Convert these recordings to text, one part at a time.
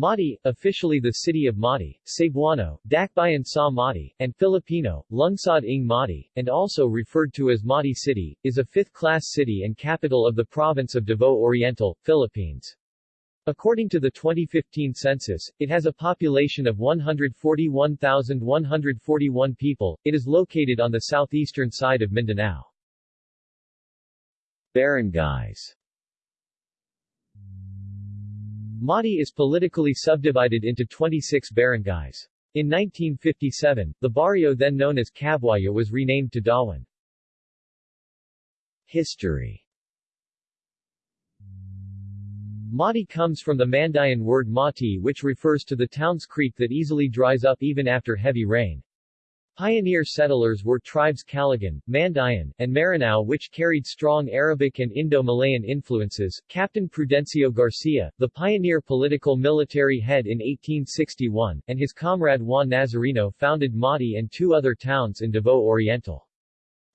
Mati, officially the city of Mati, Cebuano, Dakbayan sa Mati, and Filipino, Lungsod ng Mati, and also referred to as Mati City, is a fifth-class city and capital of the province of Davao Oriental, Philippines. According to the 2015 census, it has a population of 141,141 people. It is located on the southeastern side of Mindanao. Barangays Mati is politically subdivided into 26 barangays. In 1957, the barrio then known as Cabuaya was renamed to Dawan. History Mati comes from the Mandayan word mati which refers to the town's creek that easily dries up even after heavy rain. Pioneer settlers were tribes Kalagan, Mandayan, and Maranao which carried strong Arabic and Indo-Malayan influences. Captain Prudencio Garcia, the pioneer political military head in 1861, and his comrade Juan Nazareno founded Mati and two other towns in Davao Oriental.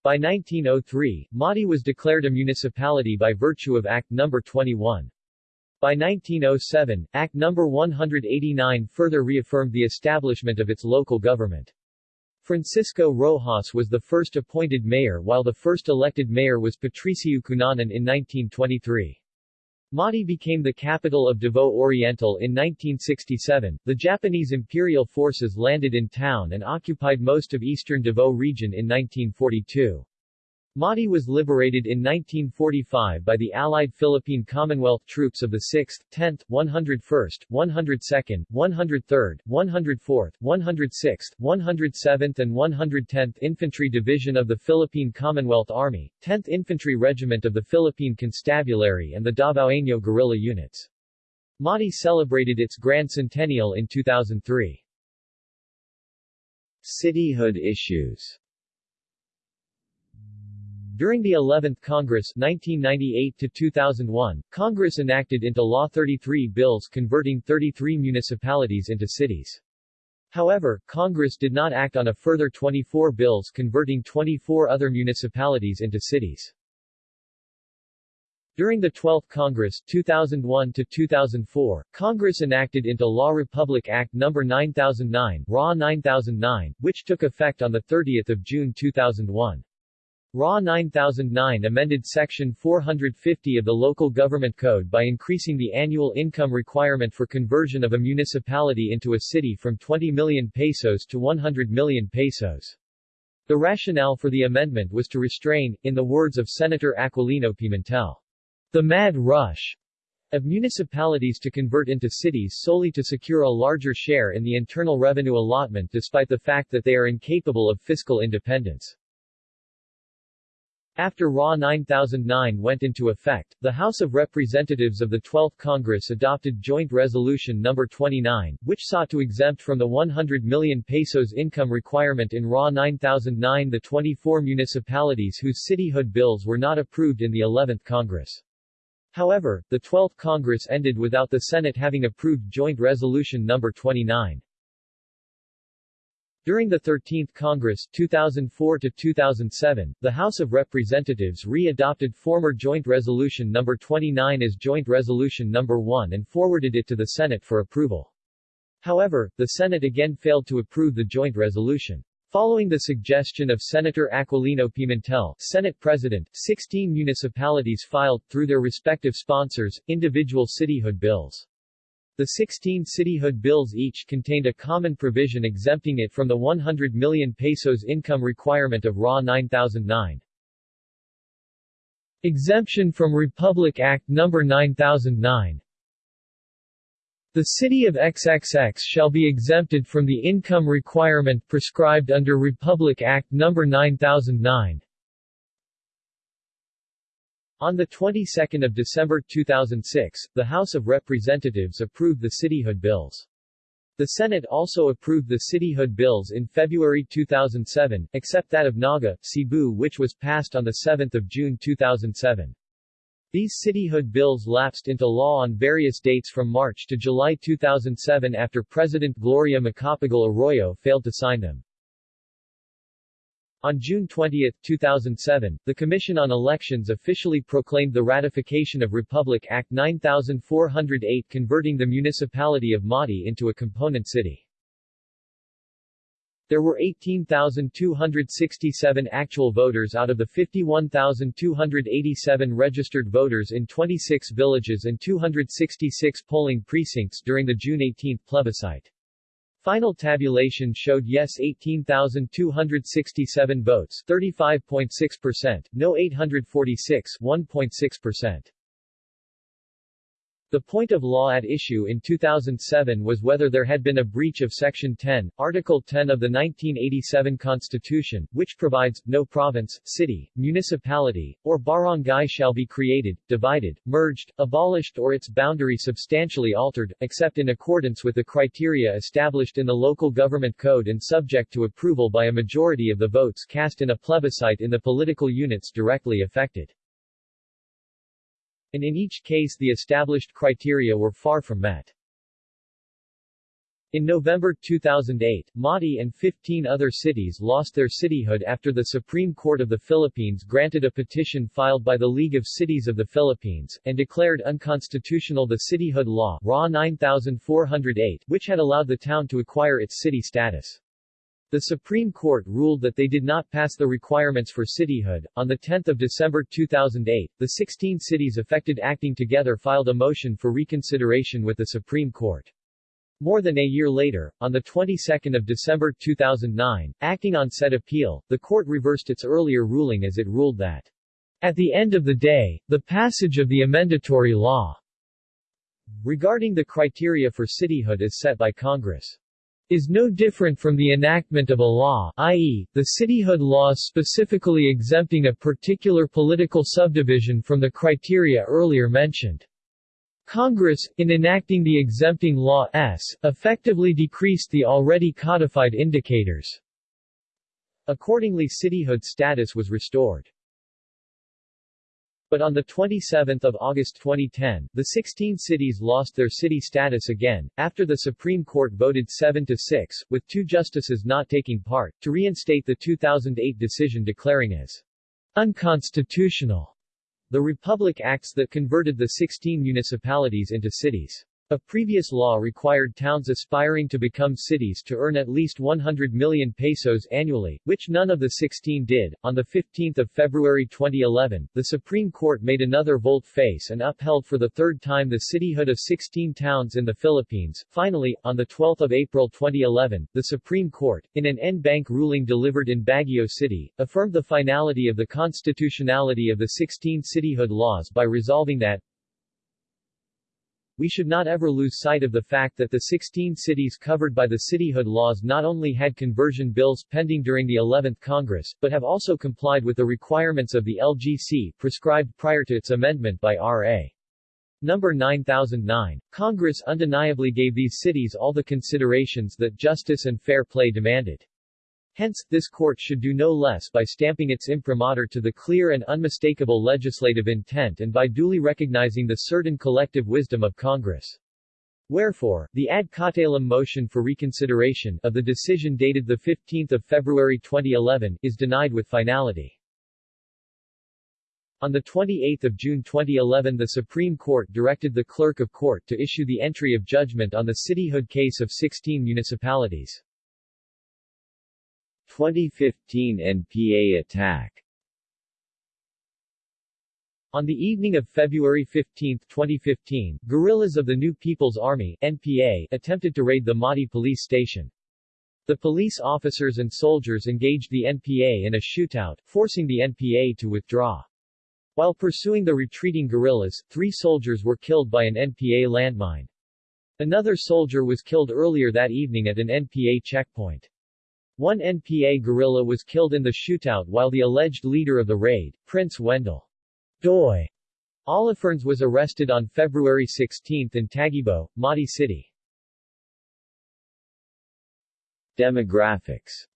By 1903, Mati was declared a municipality by virtue of Act No. 21. By 1907, Act No. 189 further reaffirmed the establishment of its local government. Francisco Rojas was the first appointed mayor while the first elected mayor was Patricio Cunanan in 1923. Mati became the capital of Davao Oriental in 1967. The Japanese imperial forces landed in town and occupied most of eastern Davao region in 1942. Mati was liberated in 1945 by the Allied Philippine Commonwealth troops of the 6th, 10th, 101st, 102nd, 103rd, 104th, 106th, 107th and 110th Infantry Division of the Philippine Commonwealth Army, 10th Infantry Regiment of the Philippine Constabulary and the Davaoeno guerrilla units. Mati celebrated its Grand Centennial in 2003. Cityhood issues during the 11th Congress 1998-2001, Congress enacted into law 33 bills converting 33 municipalities into cities. However, Congress did not act on a further 24 bills converting 24 other municipalities into cities. During the 12th Congress 2001 to 2004, Congress enacted into law Republic Act No. 9009, RA 9009, which took effect on 30 June 2001. RA 9009 amended Section 450 of the Local Government Code by increasing the annual income requirement for conversion of a municipality into a city from 20 million pesos to 100 million pesos. The rationale for the amendment was to restrain, in the words of Senator Aquilino Pimentel, the mad rush of municipalities to convert into cities solely to secure a larger share in the internal revenue allotment despite the fact that they are incapable of fiscal independence. After RA 9009 went into effect, the House of Representatives of the 12th Congress adopted Joint Resolution No. 29, which sought to exempt from the 100 million pesos income requirement in RA 9009 the 24 municipalities whose cityhood bills were not approved in the 11th Congress. However, the 12th Congress ended without the Senate having approved Joint Resolution No. 29. During the 13th Congress 2004 to 2007, the House of Representatives re-adopted former Joint Resolution No. 29 as Joint Resolution No. 1 and forwarded it to the Senate for approval. However, the Senate again failed to approve the joint resolution. Following the suggestion of Senator Aquilino Pimentel, Senate President, 16 municipalities filed, through their respective sponsors, individual cityhood bills. The 16 cityhood bills each contained a common provision exempting it from the 100 million pesos income requirement of RA 9009. Exemption from Republic Act No. 9009 The city of XXX shall be exempted from the income requirement prescribed under Republic Act No. 9009. On the 22nd of December 2006, the House of Representatives approved the cityhood bills. The Senate also approved the cityhood bills in February 2007, except that of Naga, Cebu which was passed on 7 June 2007. These cityhood bills lapsed into law on various dates from March to July 2007 after President Gloria Macapagal Arroyo failed to sign them. On June 20, 2007, the Commission on Elections officially proclaimed the ratification of Republic Act 9408 converting the municipality of Mati into a component city. There were 18,267 actual voters out of the 51,287 registered voters in 26 villages and 266 polling precincts during the June 18 plebiscite. Final tabulation showed yes 18,267 votes 35.6%, no 846 1.6%. The point of law at issue in 2007 was whether there had been a breach of Section 10, Article 10 of the 1987 Constitution, which provides, no province, city, municipality, or barangay shall be created, divided, merged, abolished or its boundary substantially altered, except in accordance with the criteria established in the Local Government Code and subject to approval by a majority of the votes cast in a plebiscite in the political units directly affected and in each case the established criteria were far from met. In November 2008, Mati and 15 other cities lost their cityhood after the Supreme Court of the Philippines granted a petition filed by the League of Cities of the Philippines, and declared unconstitutional the cityhood law RA 9408, which had allowed the town to acquire its city status. The Supreme Court ruled that they did not pass the requirements for cityhood. On 10 December 2008, the 16 cities affected acting together filed a motion for reconsideration with the Supreme Court. More than a year later, on the 22nd of December 2009, acting on said appeal, the court reversed its earlier ruling as it ruled that, at the end of the day, the passage of the amendatory law regarding the criteria for cityhood is set by Congress is no different from the enactment of a law i.e., the cityhood law specifically exempting a particular political subdivision from the criteria earlier mentioned. Congress, in enacting the exempting law S, effectively decreased the already codified indicators. Accordingly cityhood status was restored. But on 27 August 2010, the 16 cities lost their city status again, after the Supreme Court voted 7 to 6, with two justices not taking part, to reinstate the 2008 decision declaring as unconstitutional the Republic Acts that converted the 16 municipalities into cities. A previous law required towns aspiring to become cities to earn at least 100 million pesos annually, which none of the 16 did. On 15 February 2011, the Supreme Court made another volte-face and upheld for the third time the cityhood of 16 towns in the Philippines. Finally, on 12 April 2011, the Supreme Court, in an en banc ruling delivered in Baguio City, affirmed the finality of the constitutionality of the 16 cityhood laws by resolving that we should not ever lose sight of the fact that the 16 cities covered by the cityhood laws not only had conversion bills pending during the 11th Congress, but have also complied with the requirements of the LGC, prescribed prior to its amendment by R.A. Number 9009. Congress undeniably gave these cities all the considerations that justice and fair play demanded. Hence, this court should do no less by stamping its imprimatur to the clear and unmistakable legislative intent and by duly recognizing the certain collective wisdom of Congress. Wherefore, the ad cautelum motion for reconsideration of the decision dated 15 February 2011 is denied with finality. On 28 June 2011 the Supreme Court directed the Clerk of Court to issue the entry of judgment on the cityhood case of 16 municipalities. 2015 NPA attack on the evening of February 15, 2015, guerrillas of the New People's Army NPA attempted to raid the Mati police station. The police officers and soldiers engaged the NPA in a shootout, forcing the NPA to withdraw. While pursuing the retreating guerrillas, three soldiers were killed by an NPA landmine. Another soldier was killed earlier that evening at an NPA checkpoint. One NPA guerrilla was killed in the shootout while the alleged leader of the raid, Prince Wendell Doi Olifernes was arrested on February 16 in Taguibo, Mati City. Demographics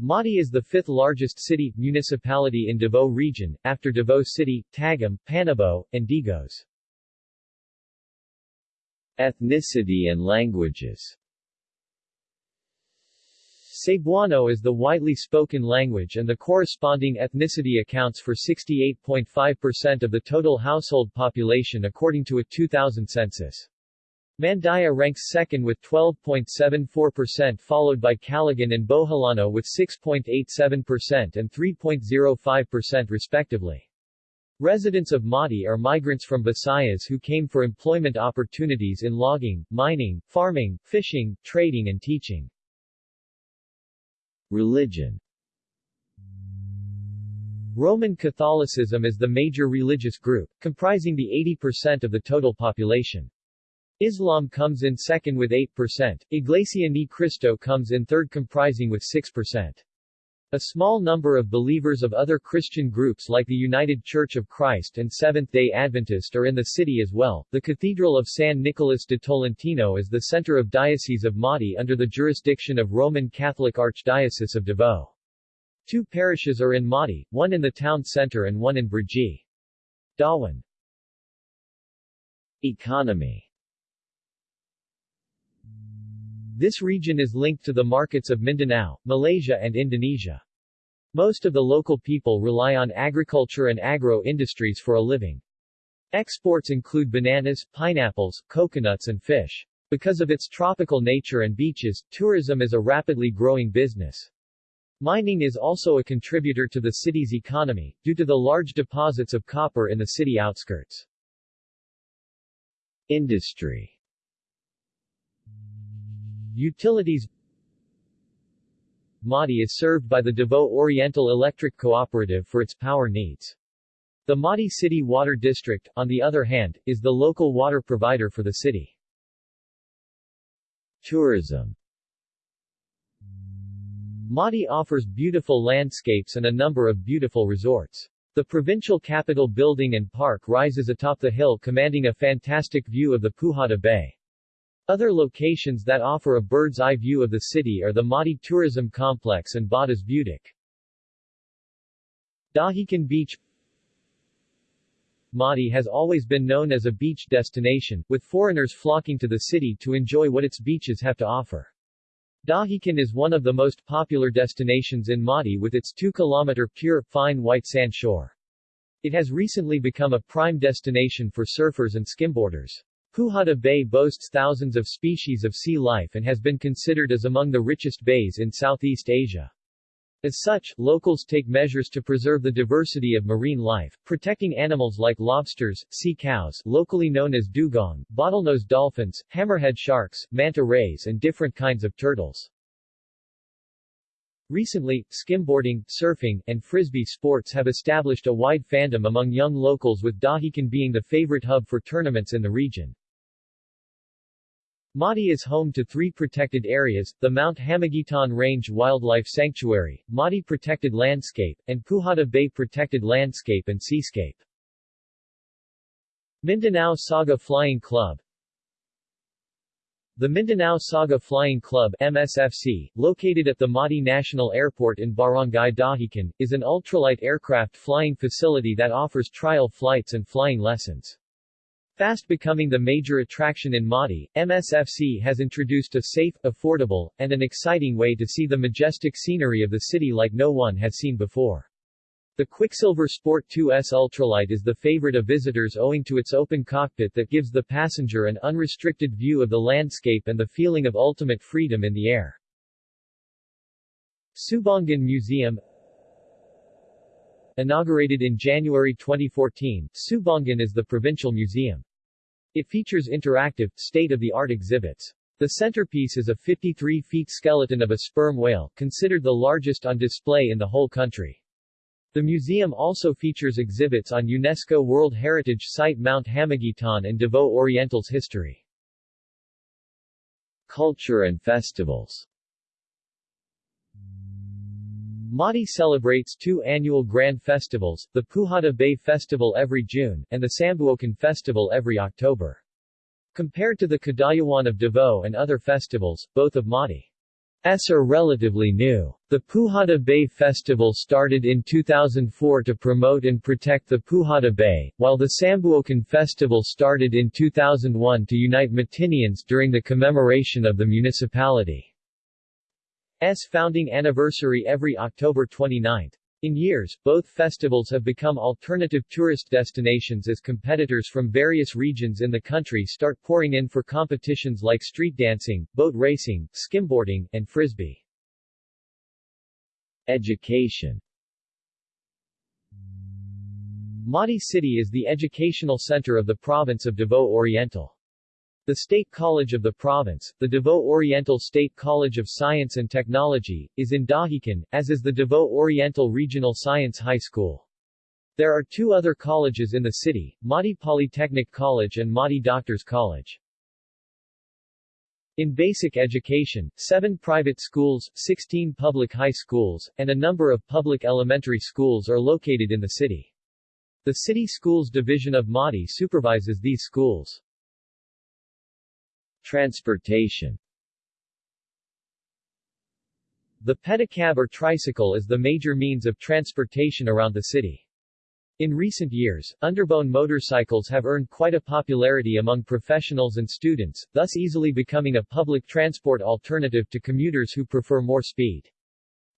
Mati is the fifth largest city, municipality in Davao Region, after Davao City, Tagum, Panabo, and Digos. Ethnicity and languages Cebuano is the widely spoken language and the corresponding ethnicity accounts for 68.5% of the total household population according to a 2000 census. Mandaya ranks second with 12.74% followed by Kalagan and Boholano with 6.87% and 3.05% respectively. Residents of Mati are migrants from Visayas who came for employment opportunities in logging, mining, farming, fishing, trading and teaching. Religion Roman Catholicism is the major religious group, comprising the 80% of the total population. Islam comes in second with 8%, Iglesia Ni Cristo comes in third comprising with 6%. A small number of believers of other Christian groups like the United Church of Christ and Seventh-day Adventist are in the city as well. The Cathedral of San Nicolas de Tolentino is the center of Diocese of Mati under the jurisdiction of Roman Catholic Archdiocese of Davao. Two parishes are in Mati, one in the town center and one in Brgy. Dawan Economy This region is linked to the markets of Mindanao, Malaysia and Indonesia. Most of the local people rely on agriculture and agro-industries for a living. Exports include bananas, pineapples, coconuts and fish. Because of its tropical nature and beaches, tourism is a rapidly growing business. Mining is also a contributor to the city's economy, due to the large deposits of copper in the city outskirts. Industry Utilities Mati is served by the Davao Oriental Electric Cooperative for its power needs. The Mati City Water District, on the other hand, is the local water provider for the city. Tourism Mati offers beautiful landscapes and a number of beautiful resorts. The provincial capital building and park rises atop the hill commanding a fantastic view of the Pujada Bay. Other locations that offer a bird's-eye view of the city are the Mati Tourism Complex and Badas Butik. Dahican Beach Mati has always been known as a beach destination, with foreigners flocking to the city to enjoy what its beaches have to offer. Dahican is one of the most popular destinations in Mati with its 2-kilometer pure, fine white sand shore. It has recently become a prime destination for surfers and skimboarders. Pujada Bay boasts thousands of species of sea life and has been considered as among the richest bays in Southeast Asia. As such, locals take measures to preserve the diversity of marine life, protecting animals like lobsters, sea cows locally known as dugong, bottlenose dolphins, hammerhead sharks, manta rays and different kinds of turtles. Recently, skimboarding, surfing, and frisbee sports have established a wide fandom among young locals with Dahican being the favorite hub for tournaments in the region. Mati is home to three protected areas, the Mount Hamiguitan Range Wildlife Sanctuary, Mati Protected Landscape, and Pujada Bay Protected Landscape and Seascape. Mindanao Saga Flying Club The Mindanao Saga Flying Club MSFC, located at the Mati National Airport in Barangay Dahican, is an ultralight aircraft flying facility that offers trial flights and flying lessons. Fast becoming the major attraction in Mati, MSFC has introduced a safe, affordable, and an exciting way to see the majestic scenery of the city like no one has seen before. The Quicksilver Sport 2S Ultralight is the favorite of visitors owing to its open cockpit that gives the passenger an unrestricted view of the landscape and the feeling of ultimate freedom in the air. Subangan Museum Inaugurated in January 2014, Subangan is the provincial museum. It features interactive, state-of-the-art exhibits. The centerpiece is a 53-feet skeleton of a sperm whale, considered the largest on display in the whole country. The museum also features exhibits on UNESCO World Heritage Site Mount Hamiguitan and Davao Oriental's history. Culture and festivals Mati celebrates two annual grand festivals, the Pujada Bay Festival every June, and the Sambuokan Festival every October. Compared to the Kadayawan of Davao and other festivals, both of Mati's are relatively new. The Pujada Bay Festival started in 2004 to promote and protect the Pujada Bay, while the Sambuokan Festival started in 2001 to unite Matinians during the commemoration of the municipality. Founding anniversary every October 29. In years, both festivals have become alternative tourist destinations as competitors from various regions in the country start pouring in for competitions like street dancing, boat racing, skimboarding, and frisbee. Education Mati City is the educational center of the province of Davao Oriental. The State College of the province, the Davao Oriental State College of Science and Technology, is in Dahican, as is the Davao Oriental Regional Science High School. There are two other colleges in the city, Mati Polytechnic College and Mati Doctors College. In basic education, seven private schools, 16 public high schools, and a number of public elementary schools are located in the city. The City Schools Division of Mati supervises these schools. Transportation The pedicab or tricycle is the major means of transportation around the city. In recent years, underbone motorcycles have earned quite a popularity among professionals and students, thus easily becoming a public transport alternative to commuters who prefer more speed.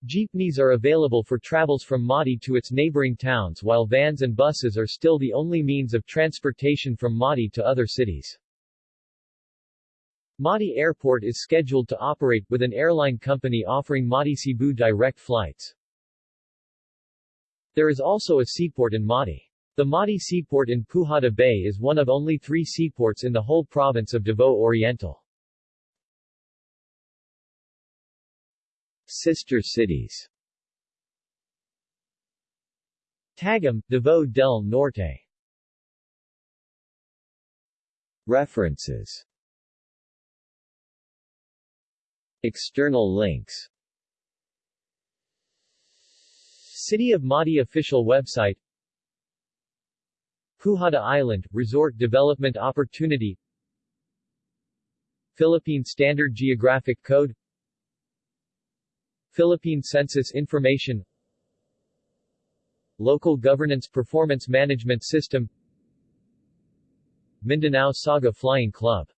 Jeepneys are available for travels from Mati to its neighboring towns while vans and buses are still the only means of transportation from Mati to other cities. Mati Airport is scheduled to operate, with an airline company offering Mati Cebu direct flights. There is also a seaport in Mati. The Mati Seaport in Pujada Bay is one of only three seaports in the whole province of Davao Oriental. Sister cities Tagum, Davao del Norte References External links. City of Mati official website. Pujada Island, Resort Development Opportunity. Philippine Standard Geographic Code. Philippine Census Information. Local Governance Performance Management System. Mindanao Saga Flying Club